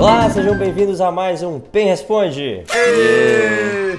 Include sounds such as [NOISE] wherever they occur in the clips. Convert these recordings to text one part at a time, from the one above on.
Olá, sejam bem-vindos a mais um PEN Responde!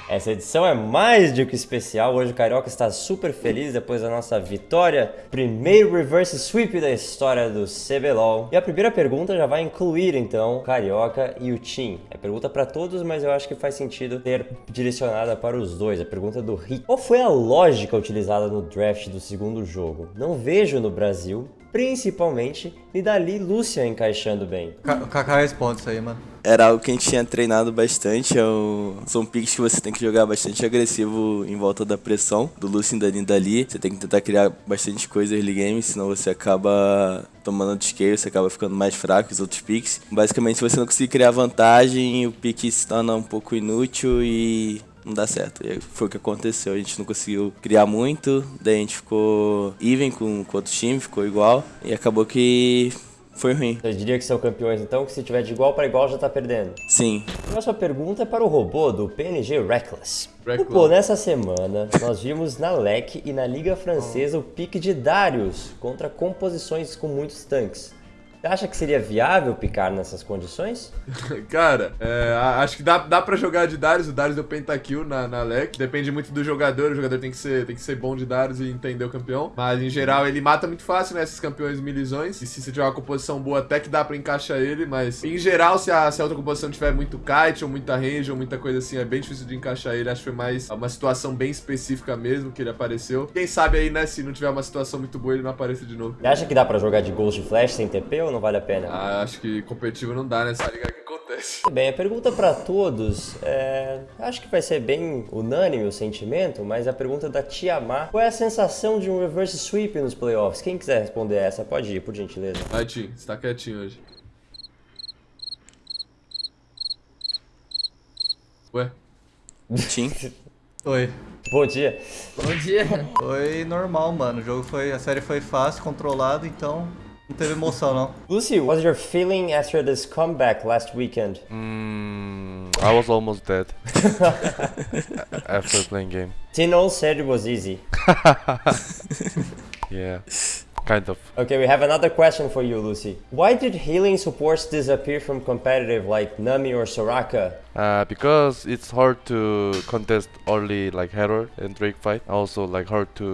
Essa edição é mais do que especial. Hoje o Carioca está super feliz depois da nossa vitória. Primeiro reverse sweep da história do CBLOL. E a primeira pergunta já vai incluir então o Carioca e o Tim. É pergunta para todos, mas eu acho que faz sentido ter direcionada para os dois. A pergunta do Rick. Qual foi a lógica utilizada no draft do segundo jogo? Não vejo no Brasil principalmente Nidali e Lúcia encaixando bem. O Kaká responde isso aí, mano. Era algo que a gente tinha treinado bastante, é o... são picks que você tem que jogar bastante agressivo em volta da pressão, do Lúcio e da Nidali. Você tem que tentar criar bastante coisa early game, senão você acaba tomando descale, você acaba ficando mais fraco que os outros picks. Basicamente, se você não conseguir criar vantagem, o pick se torna um pouco inútil e não dá certo. E foi o que aconteceu. A gente não conseguiu criar muito, daí a gente ficou even com, com outro time, ficou igual. E acabou que foi ruim. Você diria que são campeões então, que se tiver de igual para igual já tá perdendo? Sim. A próxima pergunta é para o robô do PNG Reckless. Reckless. Robô, nessa semana nós vimos na LEC e na Liga Francesa o pique de Darius contra composições com muitos tanques. Você acha que seria viável picar nessas condições? [LAUGHS] Cara, é, acho que dá, dá pra jogar de Darius. O Darius deu pentakill na, na LEC. Depende muito do jogador. O jogador tem que, ser, tem que ser bom de Darius e entender o campeão. Mas, em geral, ele mata muito fácil, né? Esses campeões milizões. E se você tiver uma composição boa, até que dá pra encaixar ele. Mas, em geral, se a, se a outra composição tiver muito kite ou muita range ou muita coisa assim, é bem difícil de encaixar ele. Acho que foi mais uma situação bem específica mesmo que ele apareceu. Quem sabe aí, né? Se não tiver uma situação muito boa, ele não apareça de novo. Você acha que dá pra jogar de Ghost Flash sem TP ou não vale a pena? Ah, acho que competitivo não dá nessa liga que acontece. Bem, a pergunta para todos, é... acho que vai ser bem unânime o sentimento, mas a pergunta da Tiamar, qual é a sensação de um reverse sweep nos playoffs? Quem quiser responder essa, pode ir, por gentileza. Vai, Tim, você tá quietinho hoje. Ué? Tim. [LAUGHS] Oi. Bom dia. Bom dia. Foi normal, mano. O jogo foi. A série foi fácil, controlado, então não teve emoção, não. Lucy, what's your feeling after this comeback last weekend? Mm, I was almost dead [LAUGHS] after playing game. Tino said it was easy. [LAUGHS] Yeah, kind of. Okay, we have another question for you, Lucy. Why did healing supports disappear from competitive like Nami or Soraka? Uh, because it's hard to contest early like Herald and Drake fight. Also like hard to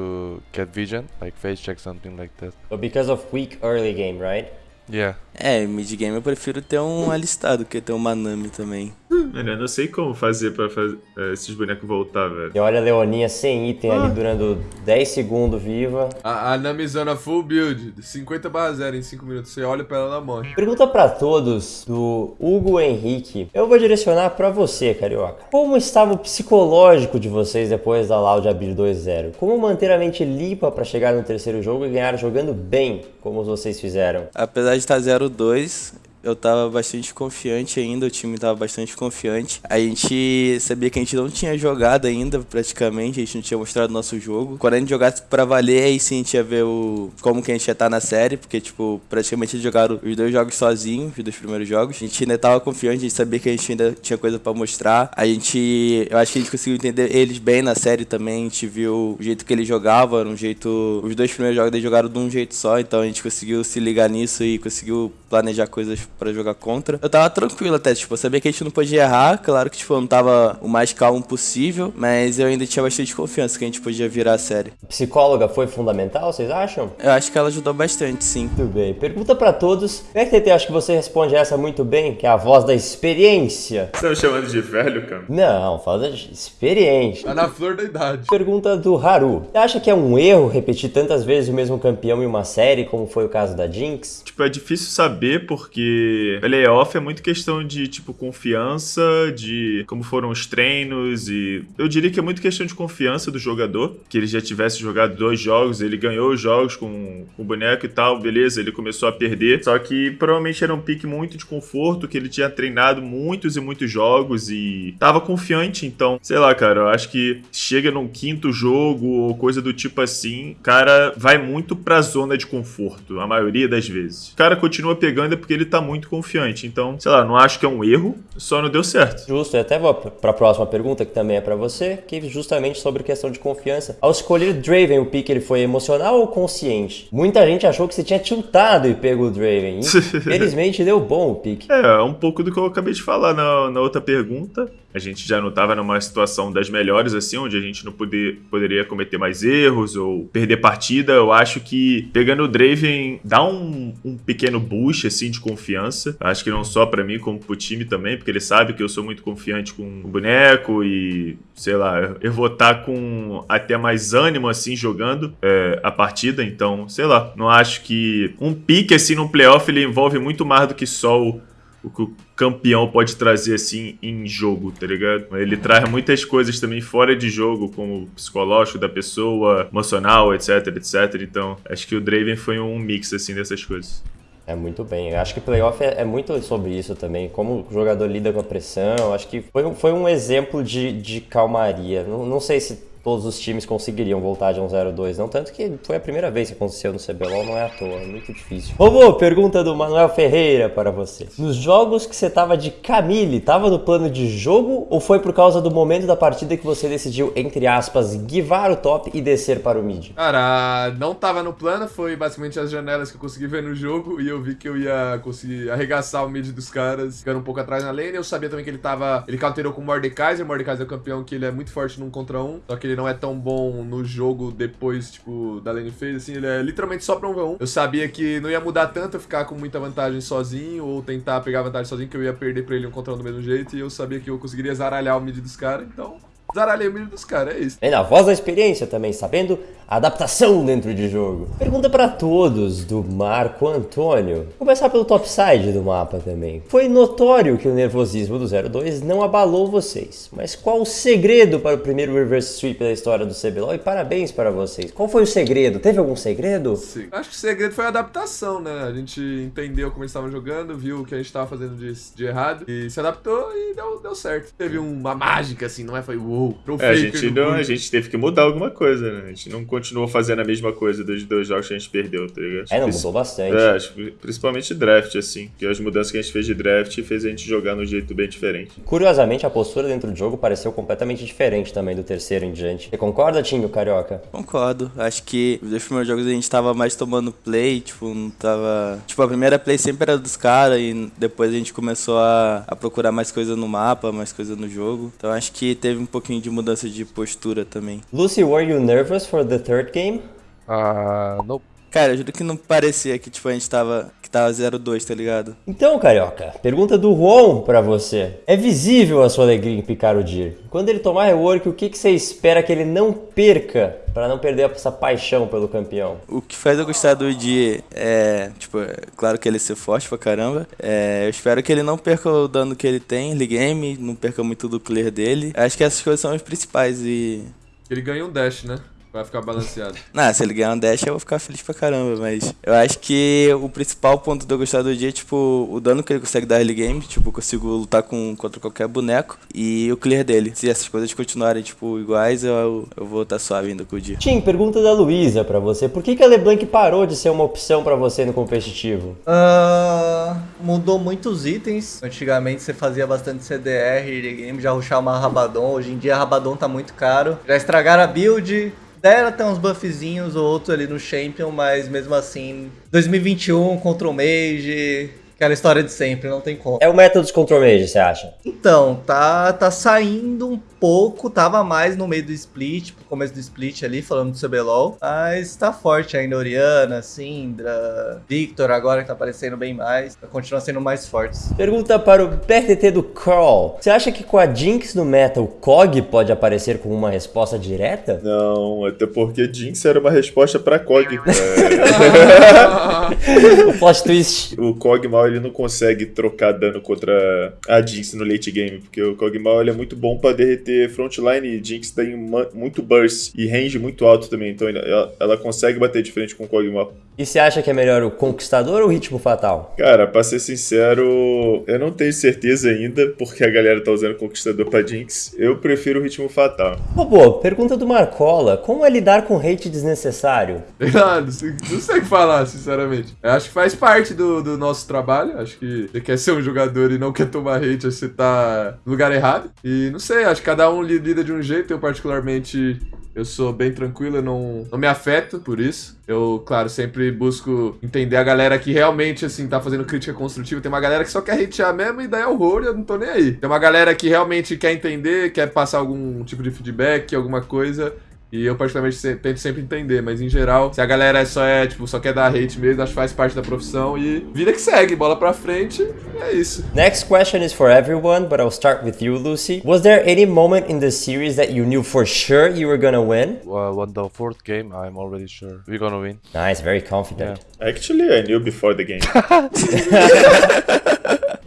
get vision, like face check something like that. But because of weak early game, right? Yeah. É, mid game eu prefiro ter um alistado que ter uma Nami também. Mano, eu não sei como fazer pra fazer, eh, esses bonecos voltar, velho. E olha a Leoninha sem item ali durando 10 segundos viva. A, a Namizona full build, 50 barra 0 em 5 minutos. Você olha pra ela, ela morre. Pergunta pra todos do Hugo Henrique. Eu vou direcionar pra você, Carioca. Como estava o psicológico de vocês depois da Loud abrir 2-0? Como manter a mente limpa pra chegar no terceiro jogo e ganhar jogando bem, como vocês fizeram? Apesar de estar 0-2, eu tava bastante confiante ainda, o time tava bastante confiante. A gente sabia que a gente não tinha jogado ainda, praticamente, a gente não tinha mostrado nosso jogo. Quando a gente jogasse pra valer, aí sim a gente ia ver o, como que a gente ia estar na série, porque, tipo, praticamente eles jogaram os dois jogos sozinhos, os dois primeiros jogos. A gente ainda tava confiante, a gente sabia que a gente ainda tinha coisa pra mostrar. A gente, eu acho que a gente conseguiu entender eles bem na série também, a gente viu o jeito que eles jogavam, um jeito... Os dois primeiros jogos eles jogaram de um jeito só, então a gente conseguiu se ligar nisso e conseguiu planejar coisas pra jogar contra. Eu tava tranquilo até, tipo, eu sabia que a gente não podia errar, claro que, tipo, eu não tava o mais calmo possível, mas eu ainda tinha bastante confiança que a gente podia virar a série. A psicóloga foi fundamental, vocês acham? Eu acho que ela ajudou bastante, sim. Muito bem. Pergunta pra todos. RTT, acho que você responde essa muito bem, que é a voz da experiência. Você tá me chamando de velho, cara? Não, fala de experiente. Tá na flor da idade. Pergunta do Haru. Você acha que é um erro repetir tantas vezes o mesmo campeão em uma série, como foi o caso da Jinx? Tipo, é difícil saber porque playoff é muito questão de, tipo, confiança, de como foram os treinos e... Eu diria que é muito questão de confiança do jogador, que ele já tivesse jogado dois jogos, ele ganhou os jogos com, com o boneco e tal, beleza, ele começou a perder, só que provavelmente era um pique muito de conforto, que ele tinha treinado muitos e muitos jogos e tava confiante, então, sei lá, cara, eu acho que chega num quinto jogo ou coisa do tipo assim, cara vai muito pra zona de conforto, a maioria das vezes. O cara continua pegando é porque ele tá muito muito confiante. Então, sei lá, não acho que é um erro, só não deu certo. Justo, e até vou para a próxima pergunta, que também é para você, que é justamente sobre questão de confiança. Ao escolher Draven, o pique ele foi emocional ou consciente? Muita gente achou que você tinha tiltado e pegou o Draven. [LAUGHS] Infelizmente deu bom o pique. É, é um pouco do que eu acabei de falar na, na outra pergunta. A gente já não estava numa situação das melhores, assim, onde a gente não poder, poderia cometer mais erros ou perder partida. Eu acho que pegando o Draven dá um, um pequeno boost, assim, de confiança. Acho que não só para mim, como pro time também, porque ele sabe que eu sou muito confiante com o boneco e, sei lá, eu vou estar tá com até mais ânimo, assim, jogando é, a partida. Então, sei lá, não acho que um pique, assim, no playoff ele envolve muito mais do que só o o que o campeão pode trazer assim em jogo, tá ligado? Ele traz muitas coisas também fora de jogo, como psicológico da pessoa, emocional, etc, etc. Então, acho que o Draven foi um mix assim dessas coisas. É muito bem. Eu acho que playoff é, é, muito sobre isso também. Como o jogador lida com a pressão. Acho que foi, foi um exemplo de, de calmaria. Não, não sei se todos os times conseguiriam voltar de um 0-2, não tanto que foi a primeira vez que aconteceu no CBLOL, não é à toa, é muito difícil. Robô, pergunta do Manuel Ferreira para você. Nos jogos que você tava de Camille, tava no plano de jogo ou foi por causa do momento da partida que você decidiu, entre aspas, guivar o top e descer para o mid? Cara, não tava no plano, foi basicamente as janelas que eu consegui ver no jogo e eu vi que eu ia conseguir arregaçar o mid dos caras, ficando um pouco atrás na lane. Eu sabia também que ele tava, ele counterou com o Mordekaiser, o Mordekaiser é o campeão que ele é muito forte num contra um, só que ele não é tão bom no jogo depois, tipo, da lane phase, assim, ele é literalmente só pra um v1. Eu sabia que não ia mudar tanto eu ficar com muita vantagem sozinho ou tentar pegar vantagem sozinho, que eu ia perder pra ele um contra um do mesmo jeito, e eu sabia que eu conseguiria zaralhar o mid dos caras, então zaralhei o mid dos caras, é isso. É na voz da experiência também, sabendo adaptação dentro de jogo. Pergunta para todos do Marco Antônio. Vou começar pelo topside do mapa também. Foi notório que o nervosismo do 02 não abalou vocês, mas qual o segredo para o primeiro reverse sweep da história do CBLOL? E parabéns para vocês. Qual foi o segredo? Teve algum segredo? Sim. Acho que o segredo foi a adaptação, né? A gente entendeu como eles estavam jogando, viu o que a gente estava fazendo de, de, errado e se adaptou e deu, deu certo. Teve uma mágica, assim, não é? Foi uou, é, a gente, não, a gente teve que mudar alguma coisa, né? A gente não continuou fazendo a mesma coisa dos dois jogos que a gente perdeu, tá ligado? É, não, mudou bastante. É, principalmente draft, assim. Que as mudanças que a gente fez de draft fez a gente jogar de um jeito bem diferente. Curiosamente, a postura dentro do jogo pareceu completamente diferente também do terceiro em diante. Você concorda, Tinho, Carioca? Concordo. Acho que os dois primeiros jogos a gente tava mais tomando play, tipo, não tava... Tipo, a primeira play sempre era dos caras e depois a gente começou a, a procurar mais coisa no mapa, mais coisa no jogo. Então acho que teve um pouquinho de mudança de postura também. Lucy, were you nervous for the third game? Uh, nope. Cara, eu juro que não parecia que tipo, a gente tava que tava 0-2, tá ligado? Então, Carioca, pergunta do Juan pra você. É visível a sua alegria em picar o Dir. Quando ele tomar rework, o que, que você espera que ele não perca para não perder essa paixão pelo campeão? O que faz eu gostar do Dir é, tipo, é claro que ele ser forte pra caramba. É, eu espero que ele não perca o dano que ele tem, early game, não perca muito do clear dele. Acho que essas coisas são as principais e... Ele ganha um dash, né? Vai ficar balanceado. [LAUGHS] Não, se ele ganhar um dash eu vou ficar feliz pra caramba, mas eu acho que o principal ponto de eu gostar do dia é, tipo, o dano que ele consegue dar early game, tipo, eu consigo lutar com, contra qualquer boneco e o clear dele. Se essas coisas continuarem, tipo, iguais, eu, eu vou estar tá suave ainda com o dia. Tim, pergunta da Luísa pra você. Por que, que a LeBlanc parou de ser uma opção pra você no competitivo? Uh, mudou muitos itens. Antigamente você fazia bastante CDR, early game, já ruxava uma Rabadon. Hoje em dia a Rabadon tá muito caro. Já estragaram a build, Até uns buffzinhos ou outros ali no Champion, mas mesmo assim, 2021 contra o Mage, aquela história de sempre, não tem como. É o método dos Control Mage, você acha? Então, tá, tá saindo um pouco, tava mais no meio do split, pro começo do split ali, falando do CBLOL. Mas tá forte ainda, Oriana, Syndra, Victor agora que tá aparecendo bem mais. Continua sendo mais fortes. Pergunta para o PRTT do Crawl. Você acha que com a Jinx no meta, o KOG pode aparecer com uma resposta direta? Não, até porque Jinx era uma resposta pra KOG. [LAUGHS] [LAUGHS] o plot twist. O KOG mal ele não consegue trocar dano contra a Jinx no late game, porque o KOG mal ele é muito bom pra derreter ter frontline e Jinx tem muito burst e range muito alto também, então ela, ela consegue bater de frente com o Kog'Maw. E você acha que é melhor o Conquistador ou o Ritmo Fatal? Cara, pra ser sincero, eu não tenho certeza ainda, porque a galera tá usando Conquistador pra Jinx. Eu prefiro o Ritmo Fatal. Robô, pergunta do Marcola, como é lidar com hate desnecessário? [LAUGHS] Ah, não, sei, não sei o que falar, sinceramente. Eu acho que faz parte do, do nosso trabalho vale. Acho que você quer ser um jogador e não quer tomar hate, você tá no lugar errado. E não sei, acho que cada um lida de um jeito. Eu, particularmente, eu sou bem tranquilo, eu não, não me afeto por isso. Eu, claro, sempre busco entender a galera que realmente, assim, tá fazendo crítica construtiva. Tem uma galera que só quer hatear mesmo e daí é horror e eu não tô nem aí. Tem uma galera que realmente quer entender, quer passar algum tipo de feedback, alguma coisa. E eu, particularmente, se- tento sempre entender, mas em geral, se a galera só é, tipo, só quer dar hate mesmo, acho que faz parte da profissão e vida que segue, bola pra frente, é isso. Next question is for everyone, but I'll start with you, Lucy. Was there any moment in the series that you knew for sure you were gonna win? Uh, on the fourth game, I'm already sure we're gonna win. Nice, very confident. Actually, I knew before the game. [LAUGHS] [LAUGHS]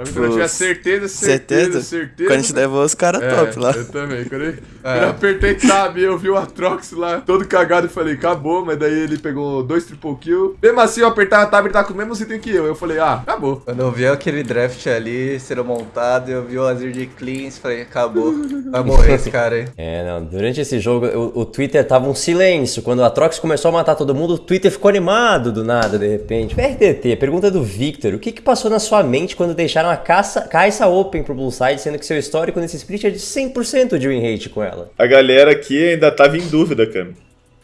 Pra mim, quando eu tiver certeza, certeza, certeza. Quando a gente levou os caras É, top lá. Eu também. Quando eu, [LAUGHS] quando eu apertei tab, eu vi o Atrox lá, todo cagado, e falei, acabou, mas daí ele pegou dois triple kill. Mesmo assim, eu apertava tab, ele tava com o mesmo item que eu. Eu falei, ah, acabou. Quando eu vi aquele draft ali sendo montado, eu vi o Azir de Cleans, falei, acabou. Vai morrer esse cara aí. É, não, durante esse jogo o, o Twitter tava um silêncio. Quando o Atrox começou a matar todo mundo, o Twitter ficou animado do nada, de repente. RTT, pergunta do Victor: o que, que passou na sua mente quando deixaram a caça, caixa open pro Bullside, sendo que seu histórico nesse split é de 100% de win rate com ela? A galera aqui ainda tava em dúvida, cara.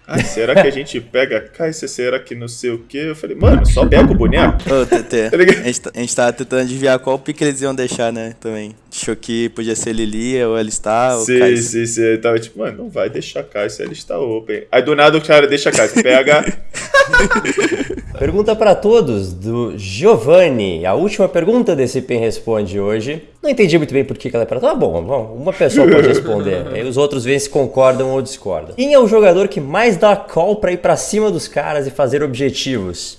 Ai, será que a gente pega Kaiser? Será que não sei o que? Eu falei, mano, só pega o boneco. Ô, TT, [LAUGHS] Tá a gente, tá- a gente tava tentando adivinhar qual pick eles iam deixar, né? Também. Achou que podia ser Lilia, ou Alistar, ou Sim, sim, sim. Eu tava tipo, mano, não vai deixar Kaiser, está open. Aí do nada o cara deixa Kaiser, pega. [LAUGHS] Pergunta pra todos do Giovanni. A última pergunta desse Pen Responde hoje. Não entendi muito bem por que ela é pra. Tá bom, bom, uma pessoa pode responder. [LAUGHS] Aí os outros veem se concordam ou discordam. Quem é o jogador que mais dá call pra ir pra cima dos caras e fazer objetivos?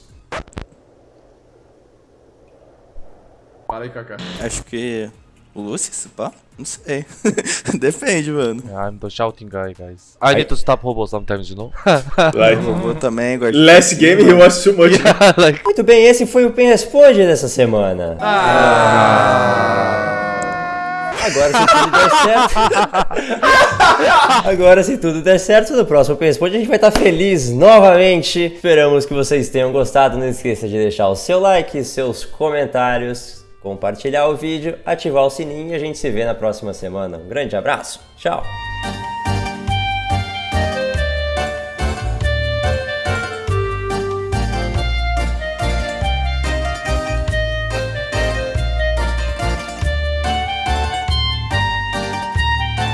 Fala aí, Kaká. Acho que. O Lucy, se pá? Não sei. [LAUGHS] Depende, mano. Yeah, I'm the shouting guy, guys. I need to stop hobo sometimes, you know? [LAUGHS] Like, Vou também, gosto last game he was too much. like, Muito bem, esse foi o Pen Responde dessa semana. Agora, se tudo der certo. Agora, se tudo der certo, no próximo Responde a gente vai estar feliz novamente. Esperamos que vocês tenham gostado. Não esqueça de deixar o seu like, seus comentários, compartilhar o vídeo, ativar o sininho e a gente se vê na próxima semana. Um grande abraço. Tchau.